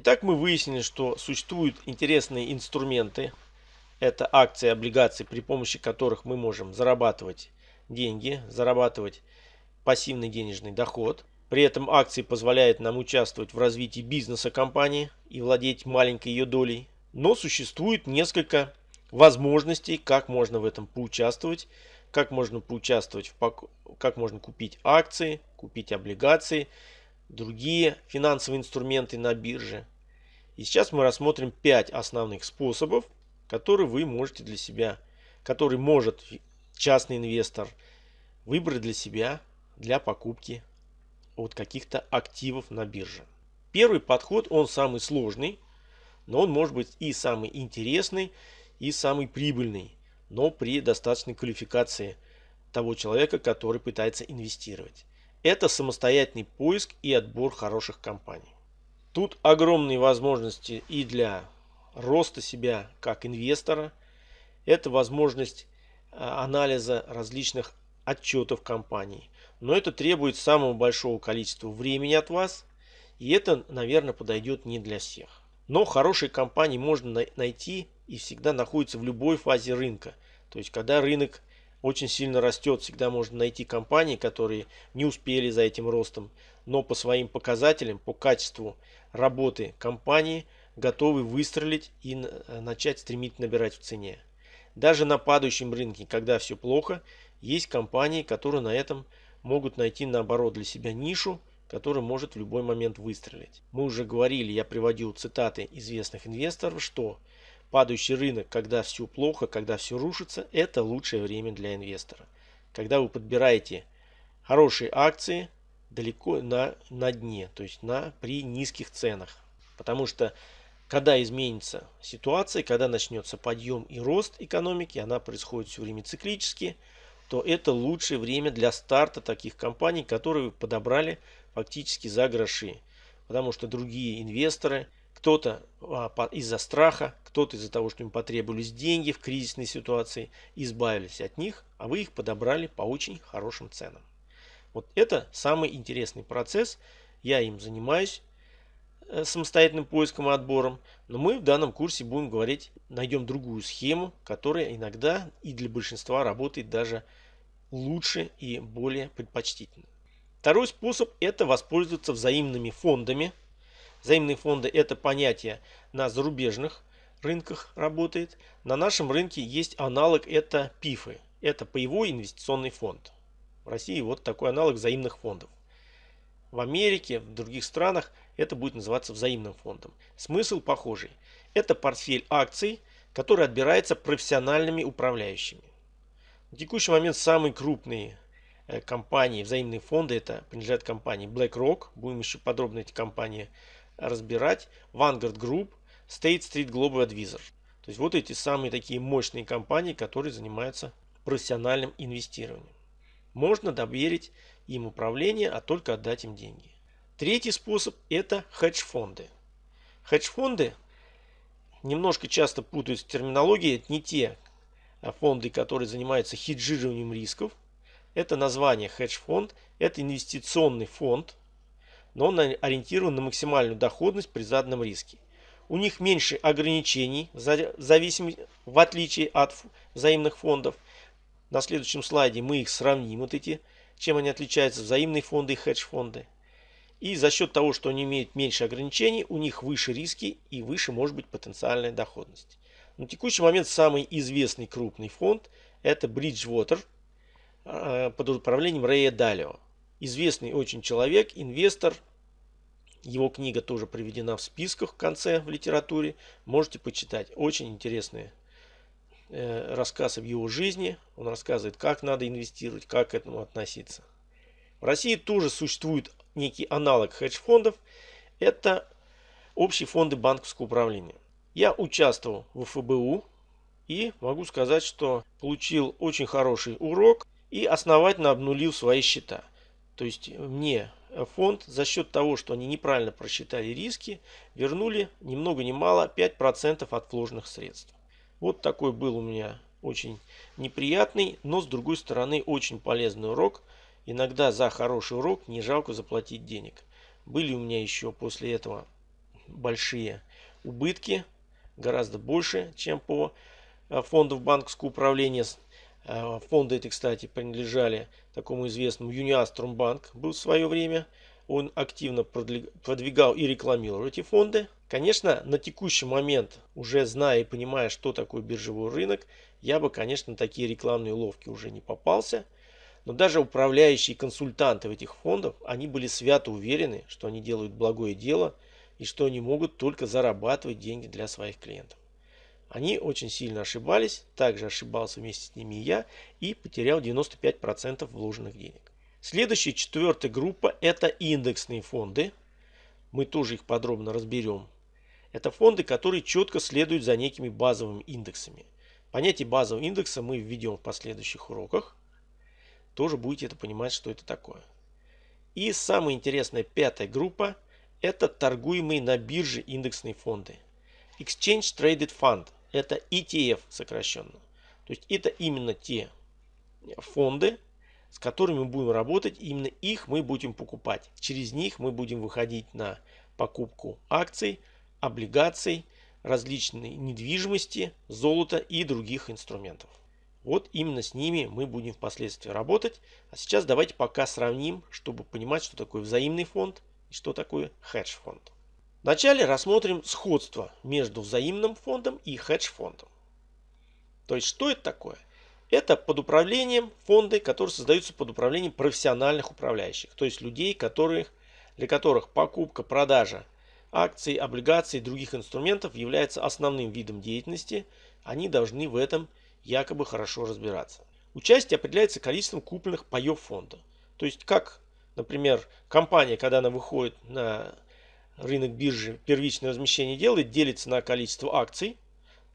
Итак, мы выяснили, что существуют интересные инструменты. Это акции, облигации, при помощи которых мы можем зарабатывать деньги, зарабатывать пассивный денежный доход. При этом акции позволяют нам участвовать в развитии бизнеса компании и владеть маленькой ее долей. Но существует несколько возможностей, как можно в этом поучаствовать, как можно поучаствовать, в, как можно купить акции, купить облигации, другие финансовые инструменты на бирже. И сейчас мы рассмотрим 5 основных способов, которые вы можете для себя, который может частный инвестор выбрать для себя для покупки от каких-то активов на бирже. Первый подход, он самый сложный, но он может быть и самый интересный, и самый прибыльный, но при достаточной квалификации того человека, который пытается инвестировать. Это самостоятельный поиск и отбор хороших компаний. Тут огромные возможности и для роста себя как инвестора. Это возможность а, анализа различных отчетов компаний. Но это требует самого большого количества времени от вас. И это, наверное, подойдет не для всех. Но хорошие компании можно найти и всегда находятся в любой фазе рынка. То есть, когда рынок очень сильно растет, всегда можно найти компании, которые не успели за этим ростом, но по своим показателям, по качеству работы компании готовы выстрелить и начать стремительно набирать в цене. Даже на падающем рынке, когда все плохо, есть компании, которые на этом могут найти наоборот для себя нишу, которая может в любой момент выстрелить. Мы уже говорили, я приводил цитаты известных инвесторов, что падающий рынок, когда все плохо, когда все рушится, это лучшее время для инвестора. Когда вы подбираете хорошие акции далеко на, на дне, то есть на, при низких ценах. Потому что когда изменится ситуация, когда начнется подъем и рост экономики, она происходит все время циклически, то это лучшее время для старта таких компаний, которые вы подобрали фактически за гроши. Потому что другие инвесторы, кто-то а, из-за страха, кто-то из-за того, что им потребовались деньги в кризисной ситуации, избавились от них, а вы их подобрали по очень хорошим ценам. Вот это самый интересный процесс. Я им занимаюсь Э, самостоятельным поиском и отбором. Но мы в данном курсе будем говорить, найдем другую схему, которая иногда и для большинства работает даже лучше и более предпочтительно. Второй способ это воспользоваться взаимными фондами. Взаимные фонды это понятие на зарубежных рынках работает. На нашем рынке есть аналог это ПИФы. Это паевой инвестиционный фонд. В России вот такой аналог взаимных фондов. В Америке, в других странах это будет называться взаимным фондом. Смысл похожий. Это портфель акций, который отбирается профессиональными управляющими. В текущий момент самые крупные э, компании, взаимные фонды, это принадлежат компании BlackRock, будем еще подробно эти компании разбирать, Vanguard Group, State Street Global Advisor. То есть вот эти самые такие мощные компании, которые занимаются профессиональным инвестированием. Можно доверить им управление, а только отдать им деньги. Третий способ это хедж-фонды. Хедж-фонды немножко часто путают в терминологии. Это не те а, фонды, которые занимаются хеджированием рисков. Это название хедж-фонд. Это инвестиционный фонд, но он ориентирован на максимальную доходность при заданном риске. У них меньше ограничений, в, зависимости, в отличие от взаимных фондов. На следующем слайде мы их сравним, вот эти, чем они отличаются, взаимные фонды и хедж-фонды. И за счет того, что они имеют меньше ограничений, у них выше риски и выше может быть потенциальная доходность. На текущий момент самый известный крупный фонд это Bridgewater э, под управлением Рэя Далио. Известный очень человек, инвестор. Его книга тоже приведена в списках в конце в литературе. Можете почитать. Очень интересные э, рассказы в его жизни. Он рассказывает, как надо инвестировать, как к этому относиться. В России тоже существует некий аналог хедж-фондов. Это общие фонды банковского управления. Я участвовал в ФБУ и могу сказать, что получил очень хороший урок и основательно обнулил свои счета. То есть мне фонд за счет того, что они неправильно просчитали риски, вернули ни много ни мало 5% от вложенных средств. Вот такой был у меня очень неприятный, но с другой стороны очень полезный урок – Иногда за хороший урок не жалко заплатить денег. Были у меня еще после этого большие убытки, гораздо больше, чем по э, фондам банковского управления. Э, фонды эти, кстати, принадлежали такому известному Юниаструмбанк был в свое время. Он активно продвигал и рекламировал эти фонды. Конечно, на текущий момент, уже зная и понимая, что такое биржевой рынок, я бы, конечно, такие рекламные уловки уже не попался. Но даже управляющие консультанты в этих фондах, они были свято уверены, что они делают благое дело и что они могут только зарабатывать деньги для своих клиентов. Они очень сильно ошибались, также ошибался вместе с ними и я, и потерял 95% вложенных денег. Следующая, четвертая группа, это индексные фонды. Мы тоже их подробно разберем. Это фонды, которые четко следуют за некими базовыми индексами. Понятие базового индекса мы введем в последующих уроках тоже будете это понимать, что это такое. И самая интересная пятая группа – это торгуемые на бирже индексные фонды. Exchange Traded Fund – это ETF сокращенно. То есть это именно те фонды, с которыми мы будем работать, именно их мы будем покупать. Через них мы будем выходить на покупку акций, облигаций, различной недвижимости, золота и других инструментов. Вот именно с ними мы будем впоследствии работать. А сейчас давайте пока сравним, чтобы понимать, что такое взаимный фонд и что такое хедж-фонд. Вначале рассмотрим сходство между взаимным фондом и хедж-фондом. То есть, что это такое? Это под управлением фонды, которые создаются под управлением профессиональных управляющих. То есть людей, которых, для которых покупка, продажа акций, облигаций и других инструментов является основным видом деятельности. Они должны в этом якобы хорошо разбираться. Участие определяется количеством купленных паев фонда. То есть как, например, компания, когда она выходит на рынок биржи, первичное размещение делает, делится на количество акций.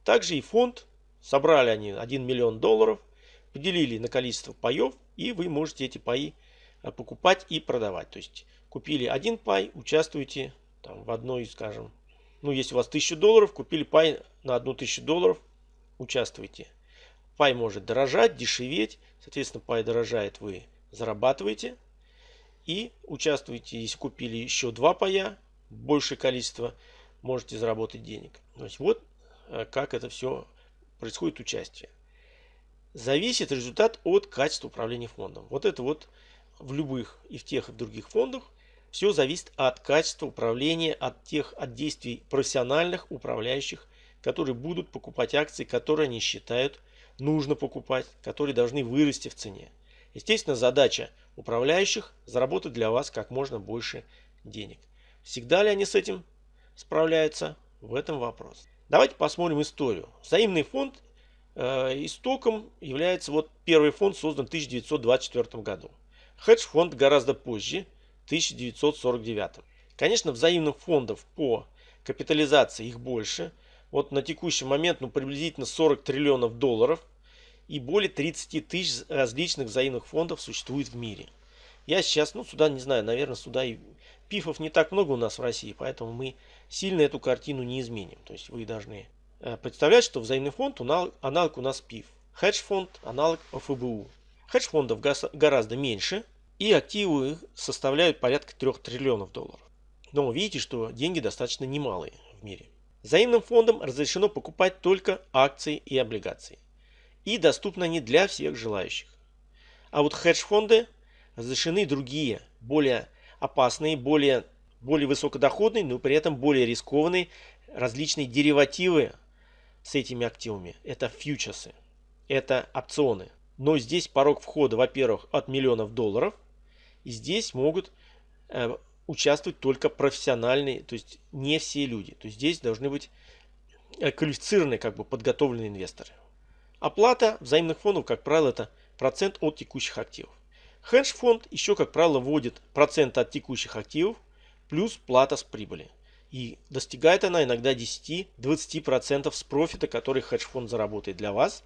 Также и фонд, собрали они 1 миллион долларов, поделили на количество паев, и вы можете эти паи э, покупать и продавать. То есть купили один пай, участвуете там, в одной, скажем, ну если у вас 1000 долларов, купили пай на 1000 долларов, участвуйте. Пай может дорожать, дешеветь. Соответственно, пай дорожает, вы зарабатываете. И участвуете, если купили еще два пая, большее количество, можете заработать денег. То вот э, как это все происходит участие. Зависит результат от качества управления фондом. Вот это вот в любых и в тех и в других фондах все зависит от качества управления, от тех от действий профессиональных управляющих, которые будут покупать акции, которые они считают нужно покупать, которые должны вырасти в цене. Естественно, задача управляющих заработать для вас как можно больше денег. Всегда ли они с этим справляются? В этом вопрос. Давайте посмотрим историю. Взаимный фонд э, истоком является вот первый фонд создан в 1924 году. Хедж-фонд гораздо позже, 1949. Конечно, взаимных фондов по капитализации их больше – вот на текущий момент ну, приблизительно 40 триллионов долларов и более 30 тысяч различных взаимных фондов существует в мире. Я сейчас, ну сюда не знаю, наверное, сюда и пифов не так много у нас в России, поэтому мы сильно эту картину не изменим. То есть вы должны э, представлять, что взаимный фонд аналог, у нас пиф. Хедж-фонд аналог ФБУ. Хедж-фондов гораздо меньше и активы составляют порядка 3 триллионов долларов. Но видите, что деньги достаточно немалые в мире. Взаимным фондам разрешено покупать только акции и облигации. И доступны они для всех желающих. А вот хедж-фонды разрешены другие, более опасные, более, более высокодоходные, но при этом более рискованные различные деривативы с этими активами. Это фьючерсы, это опционы. Но здесь порог входа, во-первых, от миллионов долларов. И здесь могут э, участвовать только профессиональные, то есть не все люди. То есть здесь должны быть э, квалифицированные, как бы подготовленные инвесторы. Оплата взаимных фондов, как правило, это процент от текущих активов. Хедж-фонд еще, как правило, вводит процент от текущих активов плюс плата с прибыли. И достигает она иногда 10-20% с профита, который хедж-фонд заработает для вас.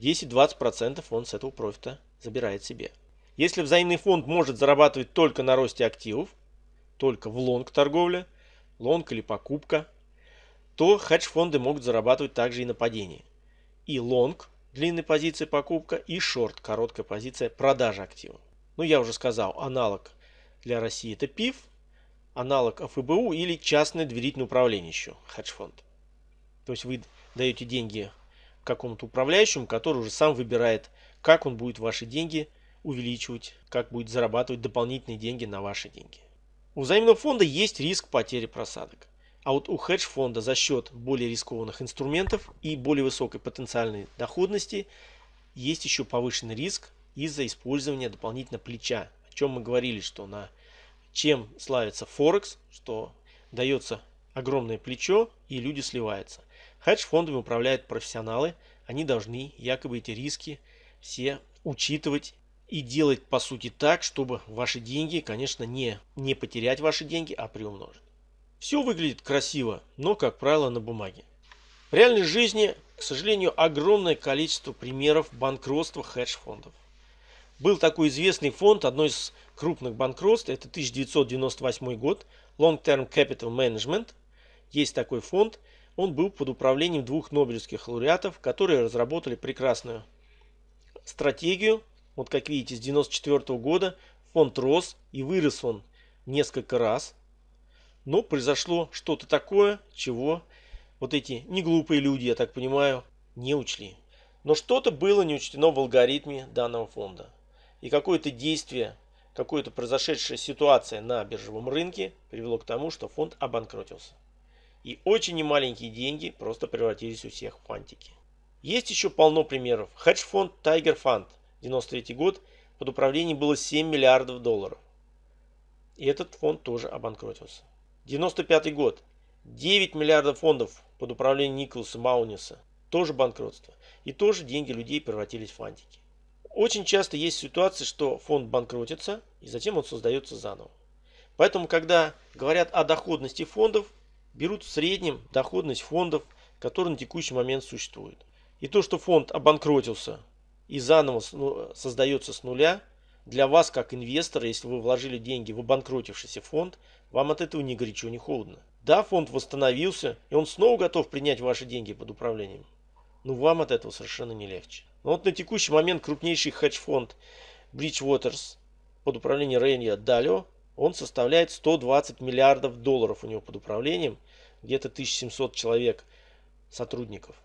10-20% он с этого профита забирает себе. Если взаимный фонд может зарабатывать только на росте активов, только в long торговле, long или покупка, то хедж-фонды могут зарабатывать также и на падении. И лонг, длинной позиции покупка, и шорт, короткая позиция продажа актива. Ну, я уже сказал, аналог для России это ПИФ, аналог ФБУ или частное доверительное управление еще, хедж-фонд. То есть вы даете деньги какому-то управляющему, который уже сам выбирает, как он будет ваши деньги увеличивать, как будет зарабатывать дополнительные деньги на ваши деньги. У взаимного фонда есть риск потери просадок. А вот у хедж-фонда за счет более рискованных инструментов и более высокой потенциальной доходности есть еще повышенный риск из-за использования дополнительно плеча. О чем мы говорили, что на чем славится Форекс, что дается огромное плечо и люди сливаются. Хедж-фондами управляют профессионалы, они должны якобы эти риски все учитывать и делать по сути так, чтобы ваши деньги, конечно, не, не потерять ваши деньги, а приумножить. Все выглядит красиво, но, как правило, на бумаге. В реальной жизни, к сожалению, огромное количество примеров банкротства хедж-фондов. Был такой известный фонд, одно из крупных банкротств, это 1998 год, Long Term Capital Management. Есть такой фонд, он был под управлением двух нобелевских лауреатов, которые разработали прекрасную стратегию. Вот как видите, с 1994 года фонд рос и вырос он несколько раз. Но произошло что-то такое, чего вот эти неглупые люди, я так понимаю, не учли. Но что-то было не учтено в алгоритме данного фонда. И какое-то действие, какая-то произошедшая ситуация на биржевом рынке привело к тому, что фонд обанкротился. И очень немаленькие деньги просто превратились у всех в фантики. Есть еще полно примеров. Хедж-фонд Tiger Fund, 93 год, под управлением было 7 миллиардов долларов. И этот фонд тоже обанкротился. 95 год. 9 миллиардов фондов под управлением Николаса Мауниса. Тоже банкротство. И тоже деньги людей превратились в фантики. Очень часто есть ситуации, что фонд банкротится, и затем он создается заново. Поэтому, когда говорят о доходности фондов, берут в среднем доходность фондов, которые на текущий момент существуют. И то, что фонд обанкротился и заново ну, создается с нуля, для вас, как инвестора, если вы вложили деньги в обанкротившийся фонд, вам от этого ни горячо, ни холодно. Да, фонд восстановился, и он снова готов принять ваши деньги под управлением. Но вам от этого совершенно не легче. Но вот на текущий момент крупнейший хедж-фонд Bridgewaters под управлением Рейнья Далио, он составляет 120 миллиардов долларов у него под управлением, где-то 1700 человек сотрудников.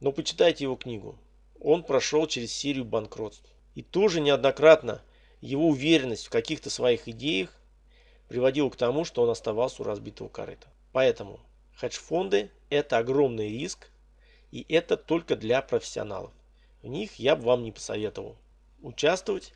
Но почитайте его книгу. Он прошел через серию банкротств. И тоже неоднократно его уверенность в каких-то своих идеях приводила к тому, что он оставался у разбитого корыта. Поэтому хедж-фонды это огромный риск, и это только для профессионалов. В них я бы вам не посоветовал участвовать.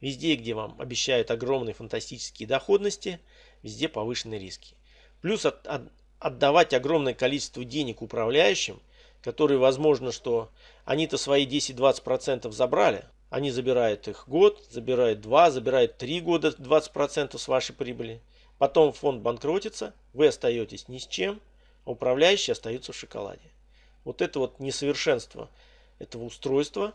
Везде, где вам обещают огромные фантастические доходности, везде повышенные риски. Плюс от, от, отдавать огромное количество денег управляющим, которые, возможно, что они-то свои 10-20% забрали, они забирают их год, забирают два, забирают три года 20% с вашей прибыли. Потом фонд банкротится, вы остаетесь ни с чем, а управляющие остаются в шоколаде. Вот это вот несовершенство этого устройства,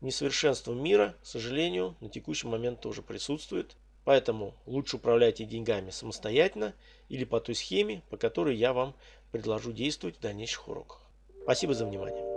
несовершенство мира, к сожалению, на текущий момент тоже присутствует. Поэтому лучше управляйте деньгами самостоятельно или по той схеме, по которой я вам предложу действовать в дальнейших уроках. Спасибо за внимание.